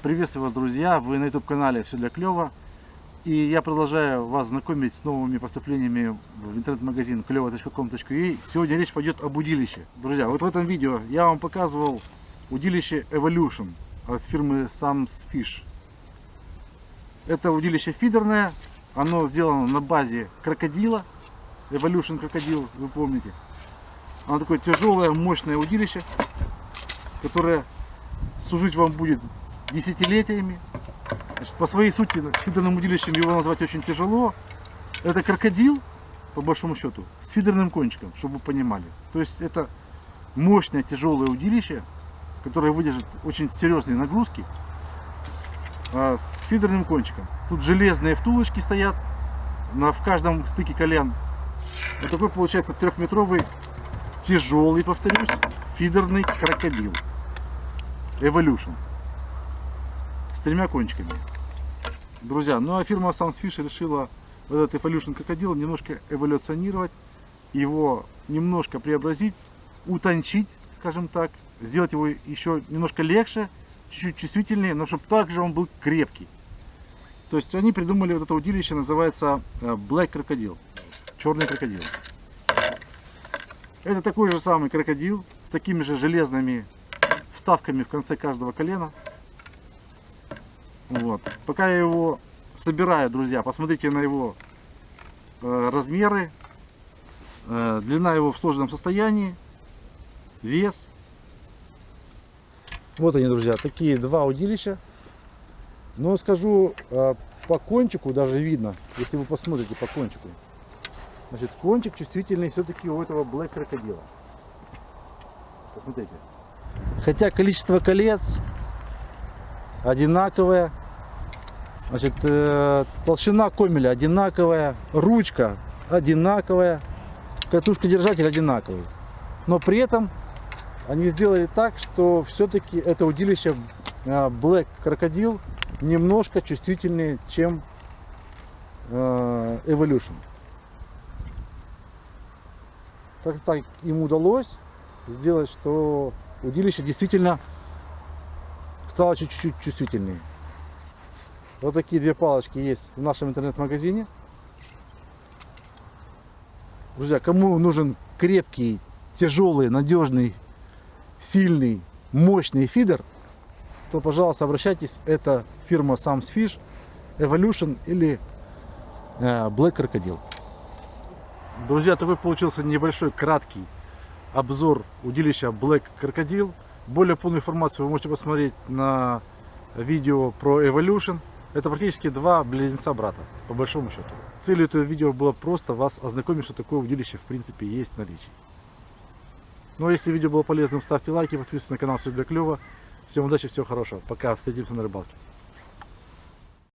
Приветствую вас, друзья! Вы на YouTube канале Все для клёва. И я продолжаю вас знакомить с новыми поступлениями в интернет-магазин клево.com.ua. Сегодня речь пойдет об удилище. Друзья, вот в этом видео я вам показывал удилище Evolution от фирмы Sam's Fish. Это удилище фидерное. Оно сделано на базе крокодила. Evolution крокодил, вы помните. Оно такое тяжелое, мощное удилище, которое служить вам будет десятилетиями. Значит, по своей сути, фидерным удилищем его назвать очень тяжело. Это крокодил, по большому счету, с фидерным кончиком, чтобы вы понимали. То есть это мощное тяжелое удилище, которое выдержит очень серьезные нагрузки, а, с фидерным кончиком. Тут железные втулочки стоят на, в каждом стыке колен. Вот такой получается трехметровый, тяжелый, повторюсь, фидерный крокодил. Evolution с тремя кончиками. Друзья, ну а фирма Sunfish решила этот Evolution крокодил немножко эволюционировать, его немножко преобразить, утончить, скажем так, сделать его еще немножко легче, чуть-чуть чувствительнее, но чтобы также он был крепкий. То есть они придумали вот это удилище, называется э, Black Crocodile, черный крокодил. Это такой же самый крокодил с такими же железными вставками в конце каждого колена. Вот. Пока я его собираю, друзья, посмотрите на его э, размеры, э, длина его в сложном состоянии, вес. Вот они, друзья, такие два удилища. Но скажу, э, по кончику даже видно, если вы посмотрите по кончику. Значит, кончик чувствительный все-таки у этого Black крокодила. Посмотрите. Хотя количество колец одинаковая. Значит, э, толщина комеля одинаковая, ручка одинаковая, катушка держатель одинаковый. Но при этом они сделали так, что все-таки это удилище э, Black Crocodile немножко чувствительнее, чем э, Evolution. Как так им удалось сделать, что удилище действительно стало чуть-чуть чувствительнее. Вот такие две палочки есть в нашем интернет-магазине. Друзья, кому нужен крепкий, тяжелый, надежный, сильный, мощный фидер, то, пожалуйста, обращайтесь. Это фирма Sam's Fish, Evolution или э, Black Crocodile. Друзья, такой получился небольшой, краткий обзор удилища Black Crocodile. Более полную информацию вы можете посмотреть на видео про Evolution. Это практически два близнеца брата, по большому счету. Целью этого видео было просто вас ознакомить, что такое удилище в принципе есть в наличии. Ну а если видео было полезным, ставьте лайки, подписывайтесь на канал, все для клева. Всем удачи, всего хорошего. Пока, встретимся на рыбалке.